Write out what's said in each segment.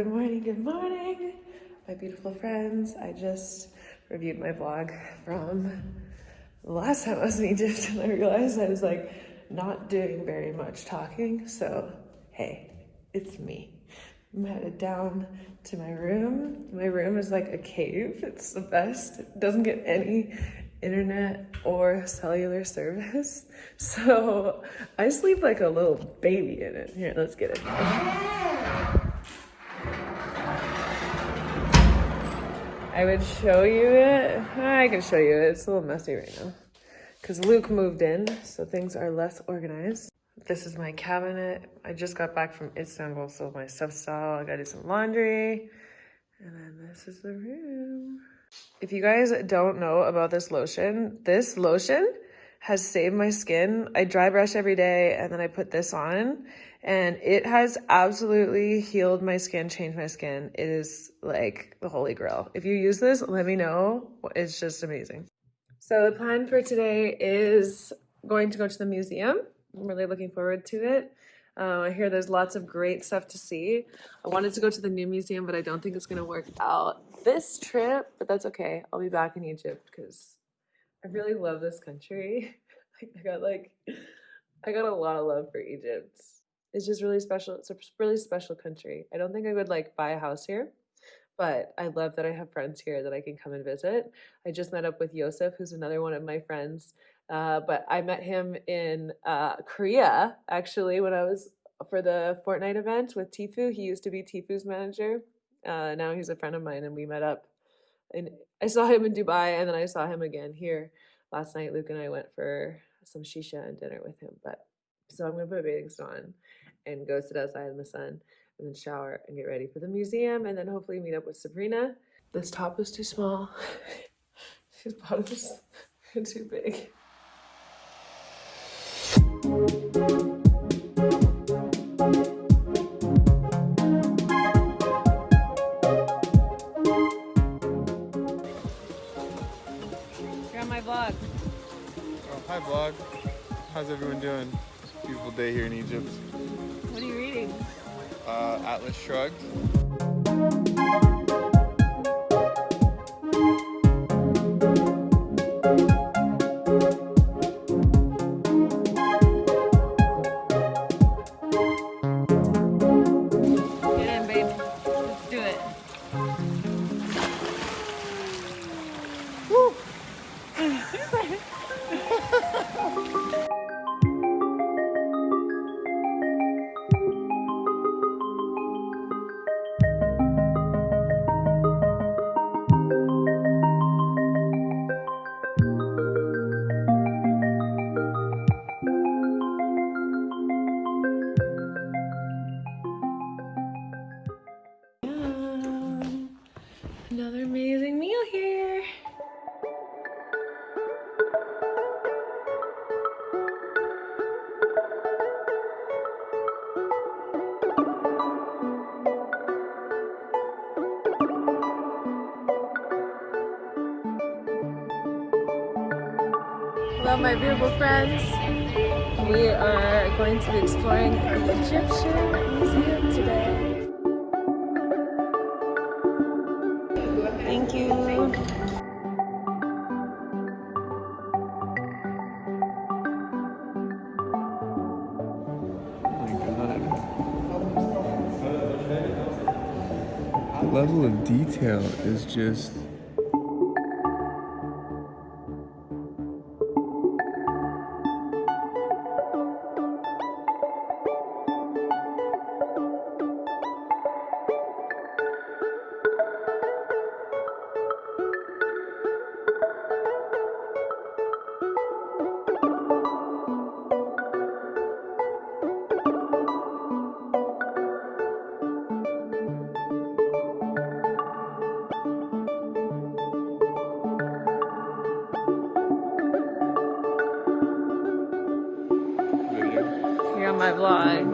good morning, good morning, my beautiful friends. I just reviewed my vlog from the last time I was in Egypt and I realized I was like not doing very much talking. So, hey, it's me. I'm headed down to my room. My room is like a cave. It's the best. It doesn't get any internet or cellular service. So I sleep like a little baby in it. Here, let's get it. I would show you it. I can show you it. It's a little messy right now because Luke moved in, so things are less organized. This is my cabinet. I just got back from Istanbul, so my stuff's all. I gotta do some laundry. And then this is the room. If you guys don't know about this lotion, this lotion has saved my skin. I dry brush every day and then I put this on and it has absolutely healed my skin, changed my skin. It is like the holy grail. If you use this, let me know. It's just amazing. So the plan for today is going to go to the museum. I'm really looking forward to it. Uh, I hear there's lots of great stuff to see. I wanted to go to the new museum, but I don't think it's going to work out this trip, but that's okay. I'll be back in Egypt because I really love this country. I got like, I got a lot of love for Egypt. It's just really special. It's a really special country. I don't think I would like buy a house here, but I love that I have friends here that I can come and visit. I just met up with Yosef, who's another one of my friends. Uh, but I met him in uh, Korea actually when I was for the Fortnite event with Tfue. He used to be Tfue's manager. Uh, now he's a friend of mine, and we met up. And I saw him in Dubai, and then I saw him again here last night. Luke and I went for some shisha and dinner with him. But so I'm gonna put a bathing suit on and go sit outside in the sun, and then shower and get ready for the museum, and then hopefully meet up with Sabrina. This top is too small. His bottoms are too big. How's everyone doing? Beautiful day here in Egypt. What are you reading? Uh, Atlas Shrugged. My beautiful friends. We are going to be exploring the Egyptian Museum today. Thank you. The level of detail is just Here on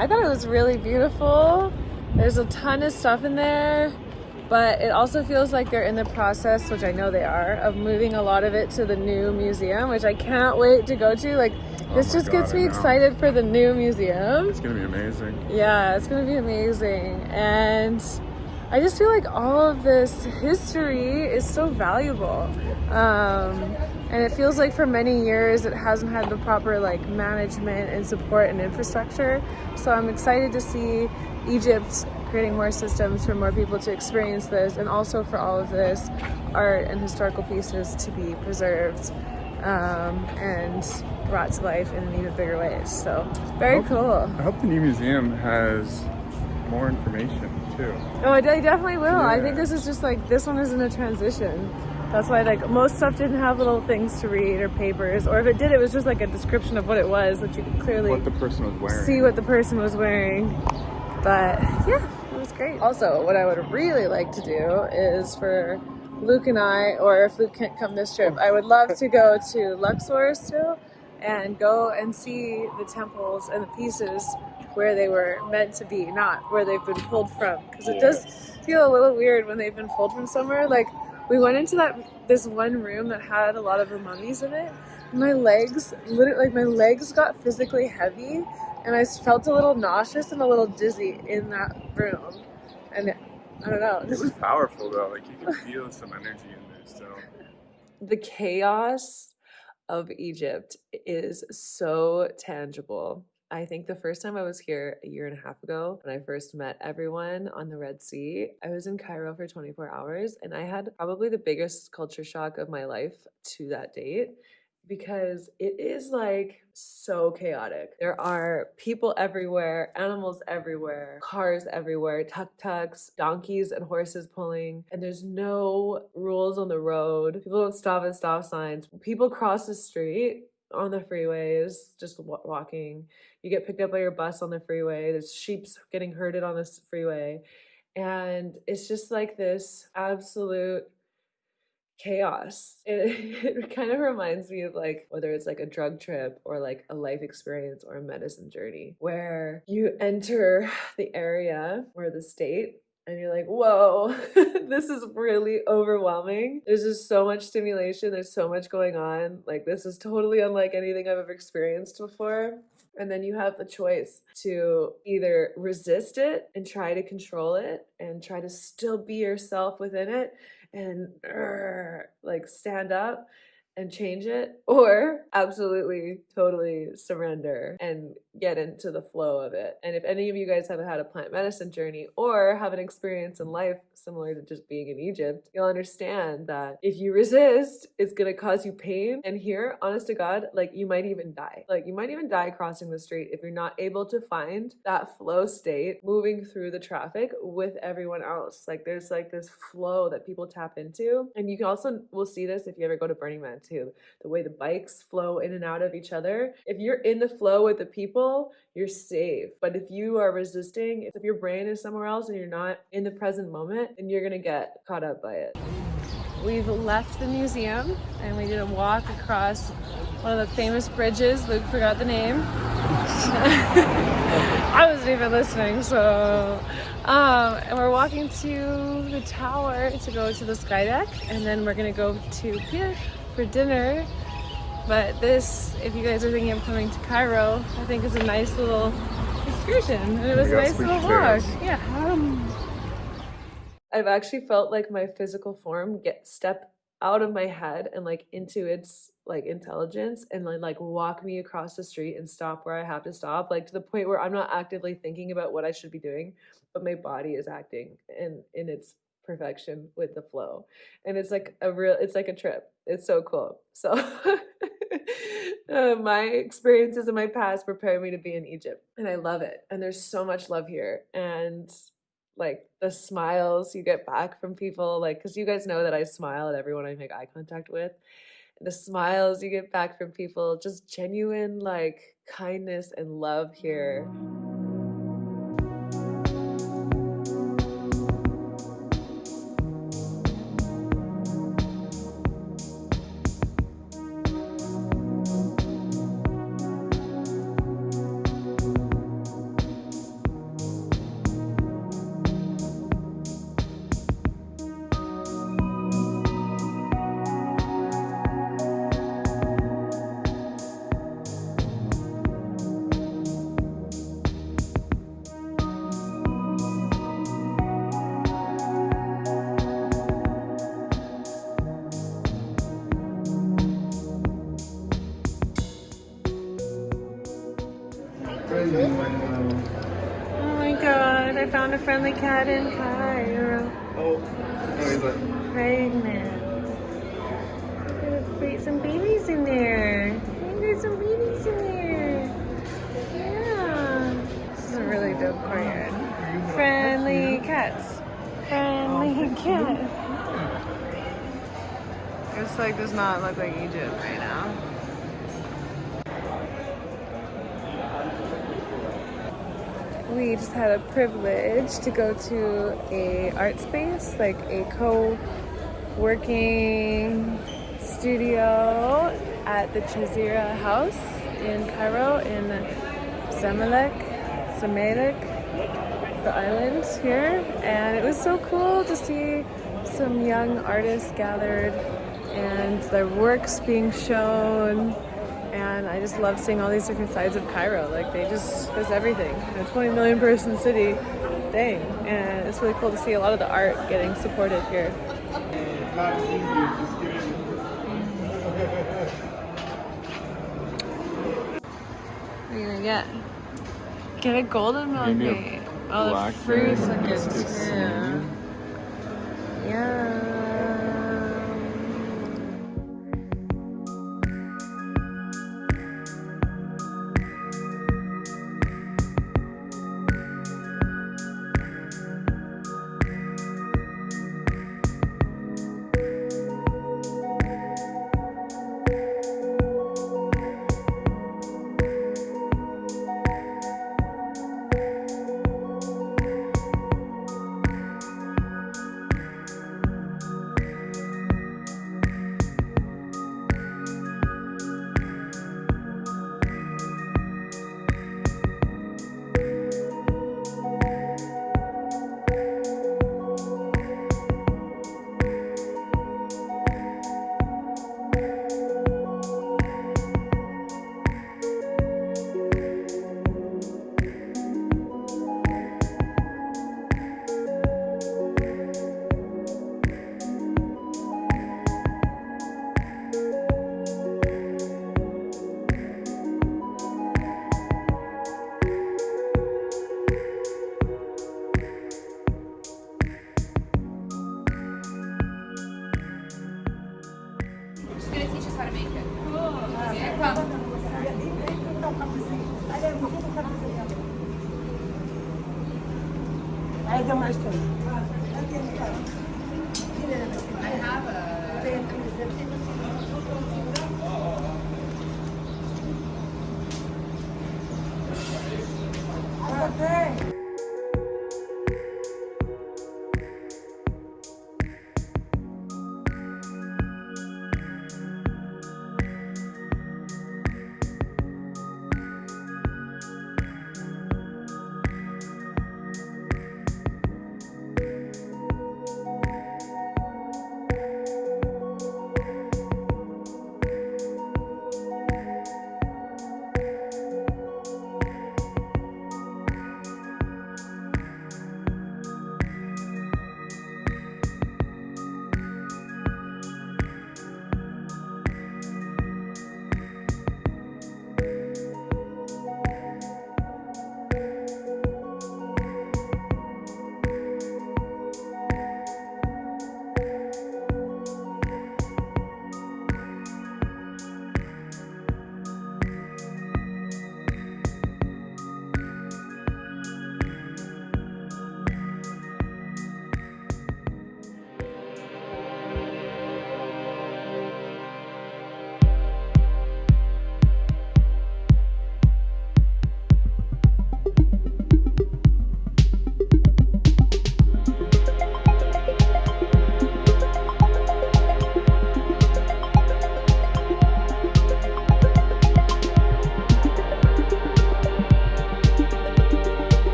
I thought it was really beautiful. There's a ton of stuff in there, but it also feels like they're in the process, which I know they are, of moving a lot of it to the new museum, which I can't wait to go to. Like, Oh this just God, gets me excited for the new museum. It's gonna be amazing. Yeah, it's gonna be amazing. And I just feel like all of this history is so valuable. Um, and it feels like for many years it hasn't had the proper like management and support and infrastructure. So I'm excited to see Egypt creating more systems for more people to experience this and also for all of this art and historical pieces to be preserved um, and brought to life in even bigger ways. So very Hope- cool. I hope the new museum has more information too. Oh, I definitely will. I think this is just like this one is in a transition. That's why like most stuff didn't have little things to read or papers, or if it did, it was just like a description of what it was, which you could clearly What the person was wearing. see what the person was wearing. But yeah, it was great. Also, what I would really like to do is for Luke and I, or if Luke can't come this trip, I would love to go to Luxor still and go and see the temples and the pieces where they were meant to be, not where they've been pulled from. Because it does feel a little weird when they've been pulled from somewhere. Like we went into that this one room that had a lot of the mummies in it. My legs, literally, like my legs got physically heavy, and I felt a little nauseous and a little dizzy in that room. And I don't know, It was powerful though. Like you could feel some energy in there So the chaos of Egypt is so tangible. I think the first time I was here a year and a half ago, when I first met everyone on the Red Sea, I was in Cairo for 24 hours and I had probably the biggest culture shock of my life to that date because it is like so chaotic. There are people everywhere, animals everywhere, cars everywhere, tuk tuks, donkeys and horses pulling, and there's no rules on the road. People don't stop at stop signs. People cross the street on the freeways, just wa- walking. You get picked up by your bus on the freeway. There's sheep getting herded on this freeway. And it's just like this absolute chaos. It, it kind of reminds me of like whether it's like a drug trip or like a life experience or a medicine journey where you enter the area or the state and you're like, whoa, this is really overwhelming. There's just so much stimulation, there's so much going on. Like, this is totally unlike anything I've ever experienced before. And then you have the choice to either resist it and try to control it and try to still be yourself within it and like stand up and change it, or absolutely totally surrender and get into the flow of it. And if any of you guys have had a plant medicine journey or have an experience in life similar to just being in Egypt, you'll understand that if you resist, it's gonna cause you pain. And here, honest to God, like you might even die. Like you might even die crossing the street if you're not able to find that flow state moving through the traffic with everyone else. Like there's like this flow that people tap into. And you can also will see this if you ever go to Burning Man too. The way the bikes flow in and out of each other. If you're in the flow with the people, you're safe. But if you are resisting, if your brain is somewhere else and you're not in the present moment, then you're gonna get caught up by it. We've left the museum and we did a walk across one of the famous bridges. Luke forgot the name. I wasn't even listening, so um, and we're walking to the tower to go to the sky deck, and then we're gonna go to pier for dinner. But this, if you guys are thinking of coming to Cairo, I think is a nice little excursion, and it was a nice little walk. Yeah. Um, I've actually felt like my physical form get step out of my head and like into its like intelligence and then like walk me across the street and stop where I have to stop, like to the point where I'm not actively thinking about what I should be doing, but my body is acting in in its perfection with the flow. And it's like a real it's like a trip. It's so cool. So uh, my experiences in my past prepare me to be in Egypt and I love it. And there's so much love here and like the smiles you get back from people like because you guys know that i smile at everyone i make eye contact with the smiles you get back from people just genuine like kindness and love here friendly cat in Cairo. Oh, he's like, Pregnant. Some babies in there. I think there's some babies in there. Yeah. This is a really dope courtyard. Friendly cats. Friendly cat. It's like does not look like Egypt right now. We just had a privilege to go to a art space, like a co-working studio at the Chazira House in Cairo in Zamalek, Zamalek, the island here. And it was so cool to see some young artists gathered and their works being shown. And I just love seeing all these different sides of Cairo. Like they just, there's everything. A 20 million person city, dang. And it's really cool to see a lot of the art getting supported here. What are you gonna get? Get a golden Give me a milkshake. Oh, the blackberry fruits look good too.